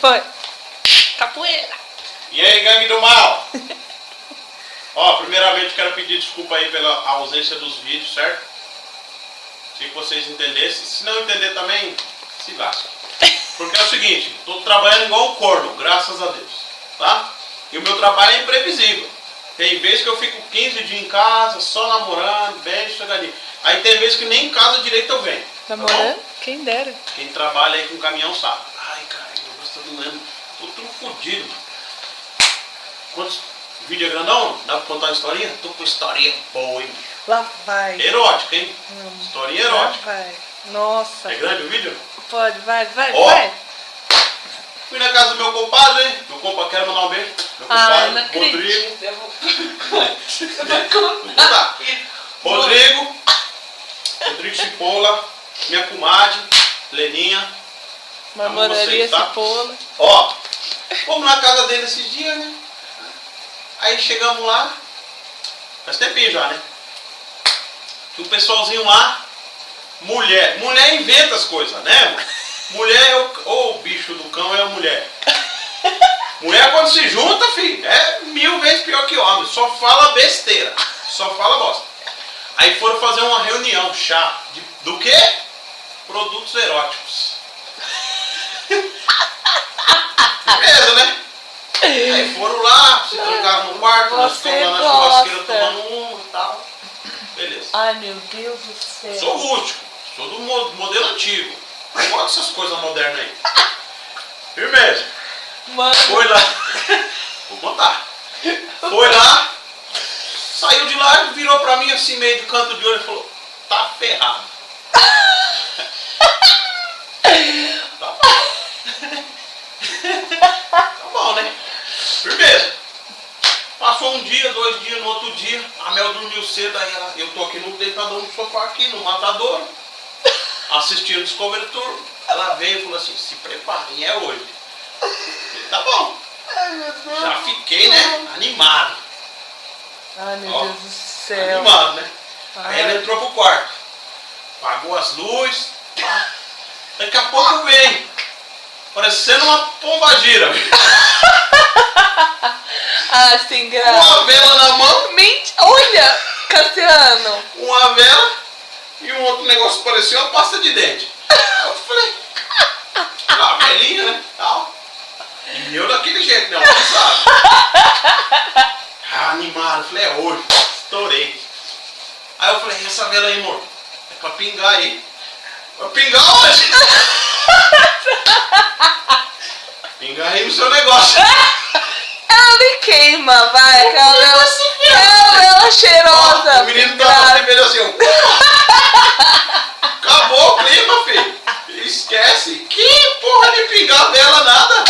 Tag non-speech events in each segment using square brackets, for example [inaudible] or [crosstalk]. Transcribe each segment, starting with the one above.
Foi. Capoeira. E aí, gangue do mal? [laughs] Ó, primeiramente quero pedir desculpa aí pela ausência dos vídeos, certo? Se vocês entendessem. Se não entender também, se lasca. Porque é o seguinte, tô trabalhando igual um corno, graças a Deus. Tá? E o meu trabalho é imprevisível. Tem vezes que eu fico 15 dias em casa, só namorando, bem, chegadinho. Aí tem vezes que nem em casa direito eu venho. Tá namorando? Tá Quem dera. Quem trabalha aí com caminhão sabe. Gosto doendo. Tô tudo fodido. Quantos vídeo é grandão? Dá pra contar uma historinha? Tô com historinha boa, hein? Lá vai. Erótica, hein? Hum. Historinha erótica. Lá vai. Nossa. É grande o vídeo? Pode, vai, vai, Ó, vai. Fui na casa do meu compadre, hein? Meu compadre, quero mandar um beijo. Meu compadre, ah, não Rodrigo. Eu vou... [laughs] Rodrigo, Rodrigo Cipola, minha comadre, Leninha. Mamoraria tá? Cipola. Ó, fomos na casa dele esses dias, né? Aí chegamos lá, faz tempinho já, né? o pessoalzinho lá, mulher, mulher inventa as coisas, né? Mulher é o, ou o bicho do cão é a mulher. Mulher quando se junta, filho, é mil vezes pior que homem, só fala besteira, só fala bosta. Aí foram fazer uma reunião, chá, de, do que? Produtos eróticos. Beleza, né? Aí foram lá, se trancaram no quarto, nós ficamos lá na churrasqueira tomando um e tal. Beleza. Ai meu Deus do céu. Sou rústico, sou do modelo antigo. Não gosto dessas coisas modernas aí. Firmeza. Mano. Foi lá. Vou contar. Foi lá, saiu de lá e virou pra mim assim, meio de canto de olho e falou, tá ferrado. tá. tá bom, né? Firmeza. Passou um dia, dois dias, no outro dia, a Mel dormiu cedo, aí ela, eu tô aqui no deitador no sofá aqui, no matador, assistindo Discovery Tour. Ela veio e falou assim, se preparem, é hoje. Falei, tá bom. Ai, Já fiquei, né, animado. Ai, meu Ó, Deus do céu. Animado, né? Ai. Aí ela entrou pro quarto, apagou as luzes, daqui a pouco vem, parecendo uma pomba gira. [laughs] [laughs] ah, sem graça. Uma vela na mão. Mente... Olha, Cassiano. Uma vela e um outro negócio parecia uma pasta de dente. Eu falei, ah, velhinha, né? Tal. E eu daquele jeito, né? Você sabe. Ah, animado. Falei, é hoje. Estourei. Aí eu falei, essa vela aí, amor? É pra pingar aí. Pra pingar hoje? [laughs] pingar aí no seu negócio. [laughs] Me queima, vai. Aquela vela, aquela vela cheirosa. Ó, o menino tava sempre assim, [laughs] Acabou o clima, filho. Esquece. Que porra de pingar vela, nada.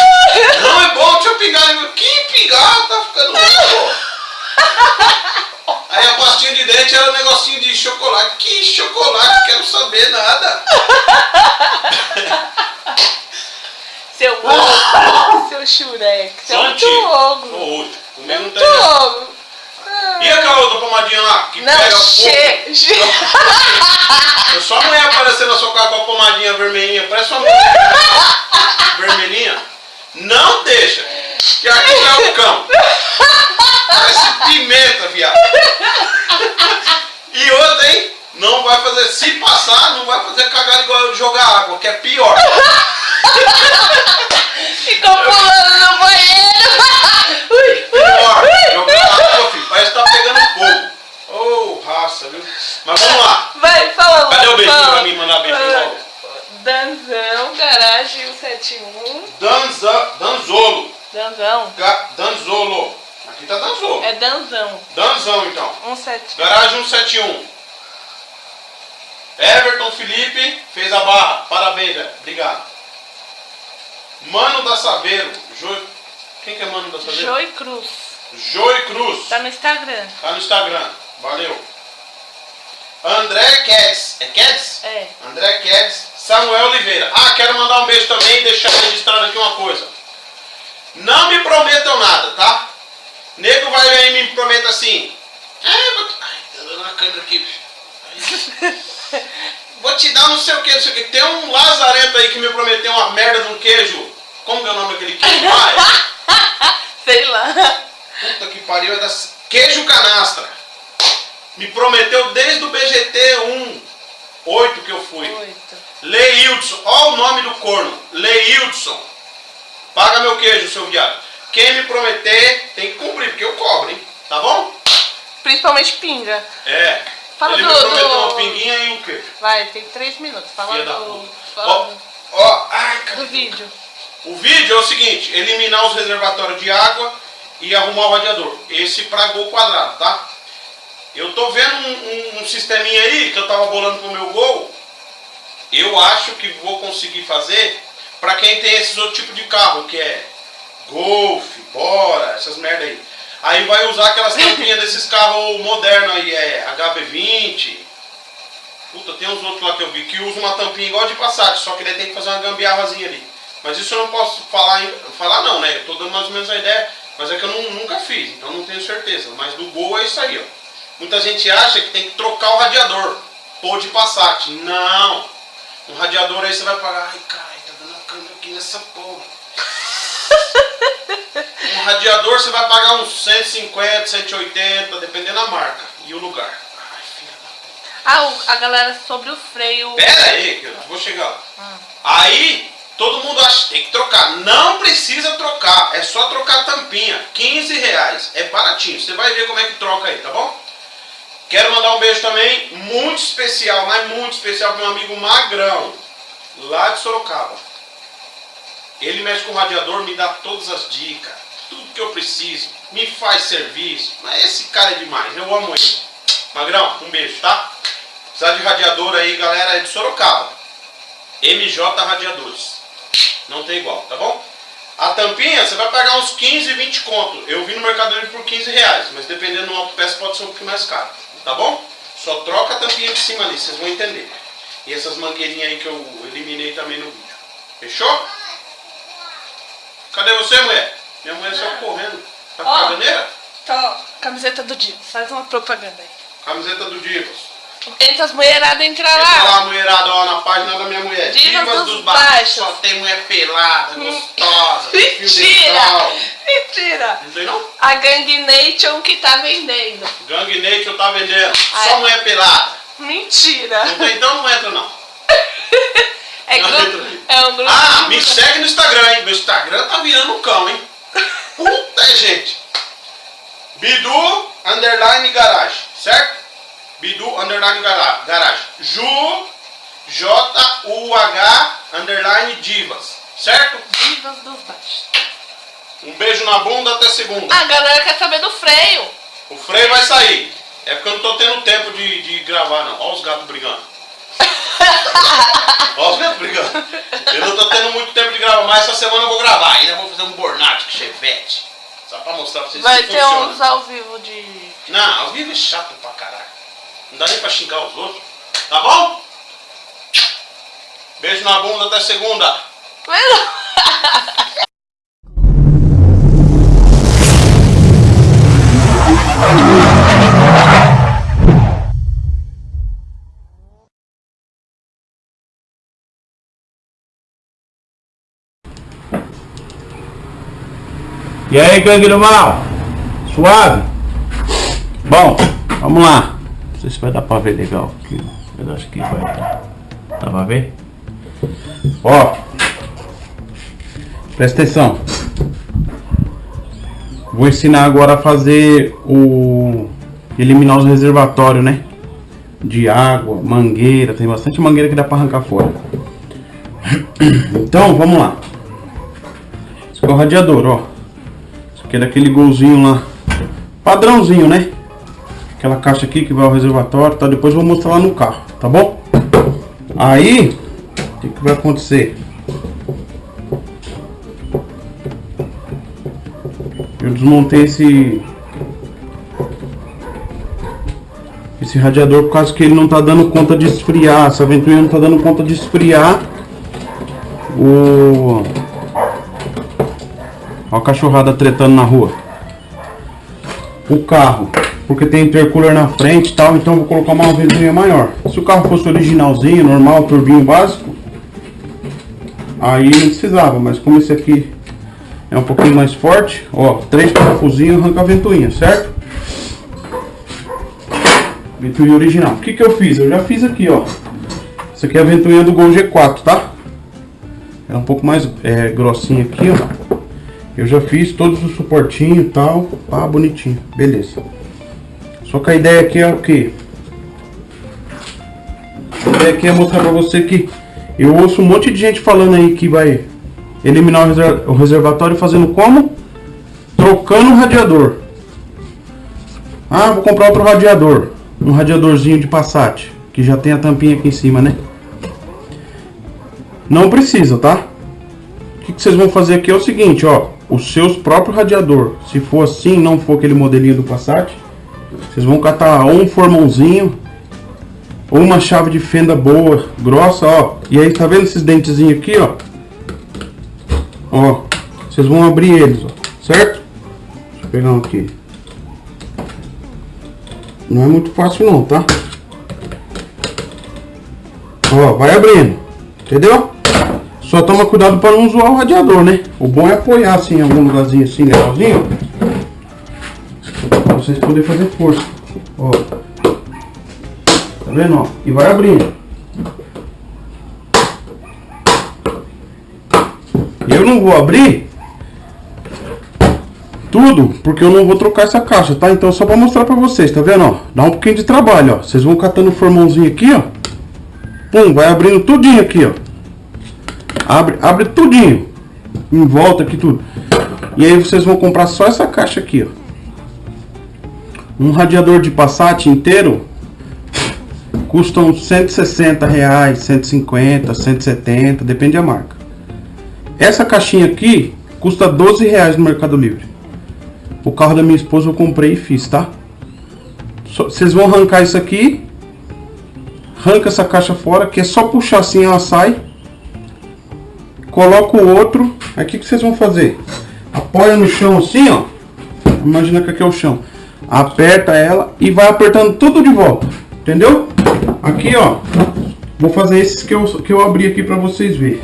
Não é bom, deixa eu pingar. Que pingar? Tá ficando louco. Aí a pastinha de dente era um negocinho de chocolate. Que chocolate? Quero saber nada. Seu chureque. Você é muito ogro. Muito. Comigo não tem ogro. E aquela outra pomadinha lá? Que não, pega che... Eu só mulher aparecendo na sua cara com a pomadinha vermelhinha. Parece uma mulher vermelhinha. Não deixa. Que aqui é o cão. Parece pimenta, viado. E outra, hein? Não vai fazer, se passar, não vai fazer cagar igual eu jogar água, que é pior. Ficou pulando no banheiro. Pior, jogar água, filho, parece que tá pegando fogo. Ô, oh, raça, viu? Mas vamos lá. Vai, fala Cadê o beijinho pra mim mandar beijinho logo? Danzão, garagem 171. Danza, Danzolo. Danzão. Ga, Danzolo. Aqui tá Danzolo. É Danzão. Danzão, então. 171. Garagem 171. Everton Felipe fez a barra. Parabéns, velho. Obrigado. Mano da Saveiro. Jo... Quem que é Mano da Saveiro? Joy Cruz. Joy Cruz. Tá no Instagram. Tá no Instagram. Valeu. André Keds. É Keds? É. André Keds. Samuel Oliveira. Ah, quero mandar um beijo também e deixar registrado aqui uma coisa. Não me prometam nada, tá? Nego vai aí e me prometa assim. Ai, vou... Ai, tá dando a câmera aqui. Vou te dar não sei o que, não sei o que. Tem um lazarento aí que me prometeu uma merda de um queijo. Como que é o nome aquele queijo lá? [laughs] Sei lá. Puta que pariu, é da queijo canastra. Me prometeu desde o BGT 1, 8 que eu fui. Oito. Leildson, ó o nome do corno, Leildson. Paga meu queijo, seu viado. Quem me prometer tem que cumprir, porque eu cobro, hein? Tá bom? Principalmente pinga. É. Fala Ele do- me prometeu do- uma pinguinha e um queijo. Vai, tem três minutos. Fala Filha do, fala Ó, ó, ai, cara. do vídeo. O vídeo é o seguinte, eliminar os reservatórios de água e arrumar o radiador. Esse pra gol quadrado, tá? Eu tô vendo um, um, um sisteminha aí que eu tava bolando pro meu gol. Eu acho que vou conseguir fazer pra quem tem esses outros tipos de carro, que é Golf, Bora, essas merda aí. Aí vai usar aquelas tampinhas desses carros modernos aí, é HB20. Puta, tem uns outros lá que eu vi que usam uma tampinha igual de Passat, só que daí tem que fazer uma gambiarrazinha ali. Mas isso eu não posso falar, falar não, né? Eu tô dando mais ou menos a ideia, mas é que eu não- nunca fiz, então não tenho certeza. Mas do Gol é isso aí, ó. Muita gente acha que tem que trocar o radiador, pôr de Passat. Não! Um radiador aí você vai pagar, ai cara, tá dando a câmera aqui nessa porra. Um radiador você vai pagar uns 150, 180, dependendo da marca e o lugar. Ai, filha da Ah, a galera sobre o freio. Pera aí, que eu vou chegar lá. Ah. Aí, todo mundo acha que tem que trocar. Não precisa trocar, é só trocar a tampinha. 15 reais, é baratinho. Você vai ver como é que troca aí, tá bom? Quero mandar um beijo também, muito especial, mas muito especial para meu amigo Magrão, lá de Sorocaba. Ele mexe com o radiador, me dá todas as dicas, tudo que eu preciso, me faz serviço. Mas esse cara é demais, eu amo ele. Magrão, um beijo, tá? Precisar de radiador aí, galera, é de Sorocaba. MJ Radiadores. Não tem igual, tá bom? A tampinha você vai pagar uns 15, 20 conto. Eu vi no Mercado Livre por 15 reais, mas dependendo do autopeça pode ser um pouquinho mais caro. Tá bom? Só troca a tampinha de cima ali, vocês vão entender. E essas mangueirinhas aí que eu eliminei também no vídeo. Fechou? Cadê você, mulher? Minha mulher saiu correndo. Tá com Ó. caganeira? Tó, camiseta do Divas. Faz uma propaganda aí. Camiseta do Divas. Entra as mulheradas, entra Entra lá. lá, mulherada, ó, na página da minha mulher. Divas dos Baixos. Baixos. Só tem mulher pelada, gostosa, com fio Mentira! Mentira! Não tem não? A Gang Nation que tá vendendo. Gang Nation tá vendendo. Ah, Só é? mulher pelada. Mentira! Não tem, então não entra não. [laughs] É, Não entra. É um grupo. Ah, me segue no Instagram, hein? Meu Instagram tá virando um cão, hein? Puta, gente. Bidu, underline, garage, certo? Bidu, underline, gara- garage. Ju, J-U-H, underline, divas, certo? Divas dos baixos. Um beijo na bunda até segunda. A galera quer saber do freio. O freio vai sair. É porque eu não tô tendo tempo de, de gravar, não. Olha os gatos brigando. Brigando. Eu não tô tendo muito tempo de gravar, mas essa semana eu vou gravar. Ainda vou fazer um burnout com chevette. Só pra mostrar pra vocês Vai ter funciona. uns ao vivo de. Não, ao vivo é chato pra caralho. Não dá nem pra xingar os outros. Tá bom? Beijo na bunda até segunda. [laughs] E aí, gangue do mal? Suave? Bom, vamos lá. Não sei se vai dar pra ver legal aqui. Eu acho que vai dar. Dá pra ver? Ó. Presta atenção. Vou ensinar agora a fazer o... Eliminar os reservatórios, né? De água, mangueira. Tem bastante mangueira que dá pra arrancar fora. Então, vamos lá. Esse é o radiador, ó. Aqui é daquele golzinho lá. Padrãozinho, né? Aquela caixa aqui que vai ao reservatório, tá? Depois eu vou mostrar lá no carro, tá bom? Aí, o que, que vai acontecer? Eu desmontei esse... Esse radiador por causa que ele não tá dando conta de esfriar. Essa ventoinha não tá dando conta de esfriar o... Olha a cachorrada tretando na rua. O carro, porque tem intercooler na frente e tal, então vou colocar uma ventoinha maior. Se o carro fosse originalzinho, normal, turbinho básico, aí não precisava, mas como esse aqui é um pouquinho mais forte. Ó, três parafusinhos arranca a ventoinha, certo? Ventoinha original. O que que eu fiz? Eu já fiz aqui, ó. Isso aqui é a ventoinha do Gol G4, tá? Ela é um pouco mais é, grossinha aqui, ó. Eu já fiz todos os suportinhos e tal. Ah, bonitinho. Beleza. Só que a ideia aqui é o que? A ideia aqui é mostrar pra você que eu ouço um monte de gente falando aí que vai eliminar o reservatório fazendo como? Trocando o radiador. Ah, vou comprar outro radiador. Um radiadorzinho de Passat. Que já tem a tampinha aqui em cima, né? Não precisa, tá? O que vocês vão fazer aqui é o seguinte, ó. Os seus próprios radiador. Se for assim, não for aquele modelinho do Passat. Vocês vão catar um formãozinho. Ou uma chave de fenda boa, grossa, ó. E aí, tá vendo esses dentezinhos aqui, ó? Ó. Vocês vão abrir eles, ó. Certo? Deixa eu pegar um aqui. Não é muito fácil não, tá? Ó, vai abrindo. Entendeu? Só toma cuidado para não zoar o radiador, né? O bom é apoiar assim em algum lugarzinho assim, legalzinho. Pra vocês poderem fazer força. Ó. Tá vendo, ó? E vai abrindo. Eu não vou abrir tudo, porque eu não vou trocar essa caixa, tá? Então só pra mostrar pra vocês, tá vendo, ó? Dá um pouquinho de trabalho, ó. Vocês vão catando o formãozinho aqui, ó. Pum, vai abrindo tudinho aqui, ó. Abre, abre tudinho. Em volta aqui tudo. E aí vocês vão comprar só essa caixa aqui, ó. Um radiador de Passat inteiro custa uns 160 reais, 150, 170, depende da marca. Essa caixinha aqui custa 12 reais no Mercado Livre. O carro da minha esposa eu comprei e fiz, tá? Vocês vão arrancar isso aqui. Arranca essa caixa fora, que é só puxar assim ela sai coloca o outro. Aqui que vocês vão fazer? Apoia no chão assim, ó. Imagina que aqui é o chão. Aperta ela e vai apertando tudo de volta. Entendeu? Aqui, ó. Vou fazer esses que eu, que eu abri aqui pra vocês verem.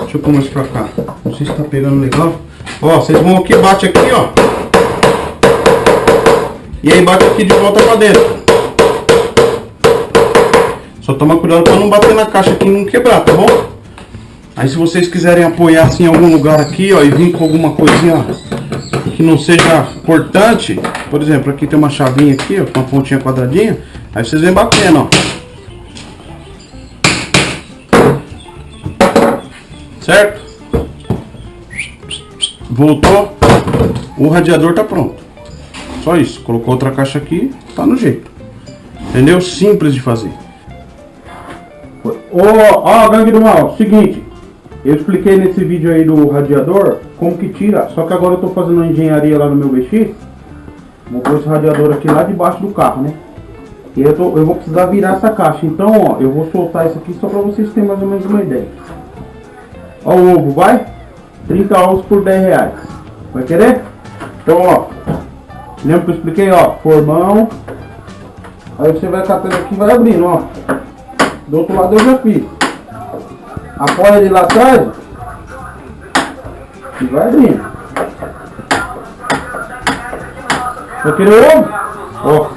Deixa eu pôr mais pra cá. Não sei se tá pegando legal. Ó, vocês vão aqui, bate aqui, ó. E aí bate aqui de volta pra dentro. Só toma cuidado pra não bater na caixa aqui e não quebrar, tá bom? Aí se vocês quiserem apoiar assim em algum lugar aqui, ó, e vir com alguma coisinha que não seja cortante, por exemplo, aqui tem uma chavinha aqui, ó, com uma pontinha quadradinha, aí vocês vêm batendo, ó. Certo? Voltou, o radiador tá pronto. Só isso, colocou outra caixa aqui, tá no jeito. Entendeu? Simples de fazer. Ô, ó, gangue do mal, seguinte, eu expliquei nesse vídeo aí do radiador como que tira, só que agora eu estou fazendo uma engenharia lá no meu BX. Vou pôr esse radiador aqui lá debaixo do carro, né? E eu, tô, eu vou precisar virar essa caixa. Então, ó, eu vou soltar isso aqui só para vocês terem mais ou menos uma ideia. Ó o ovo, vai? 30 ovos por 10 reais. Vai querer? Então, ó. Lembra que eu expliquei, ó? Formão. Aí você vai catando aqui e vai abrindo, ó. Do outro lado eu já fiz apoia ele lá atrás e vai abrindo. Vai querer ovo? Ó,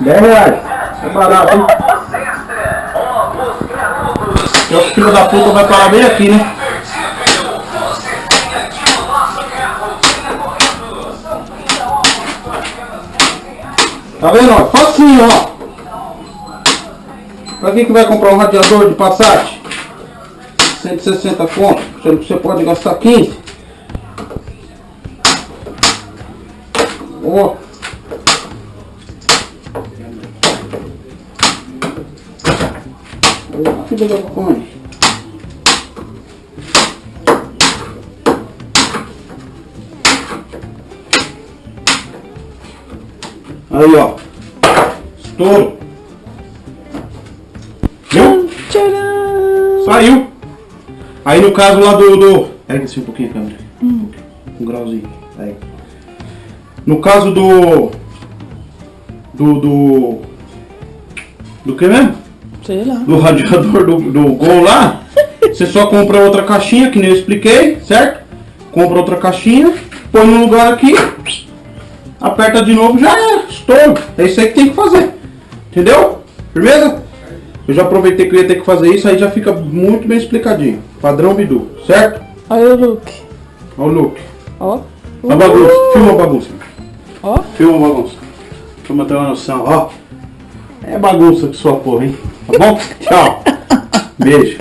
10 reais. É barato, hein? O filho da puta vai parar bem aqui, né? Tá vendo, ó? Facinho, ó. Pra quem que vai comprar um radiador de Passat? 160 conto, você pode gastar 15. Ó. Filha da maconha. Aí, ó. Estouro. Aí no caso lá do... do... Pega assim um pouquinho a câmera. Hum. Um grauzinho. Aí. No caso do... Do... Do... Do que mesmo? Sei lá. Do radiador do, do Gol lá. [laughs] você só compra outra caixinha, que nem eu expliquei, certo? compra outra caixinha, põe no lugar aqui, aperta de novo, já é, estouro. É isso aí que tem que fazer. Entendeu? Firmeza? Eu já aproveitei que eu ia ter que fazer isso, aí já fica muito bem explicadinho. Padrão Bidu, certo? Olha o look. Olha o look. Ó. A bagunça. Filma a bagunça. Ó. Filma a bagunça. Filma ter uma noção, ó. É bagunça que sua porra, hein? Tá bom? [laughs] Tchau. Beijo.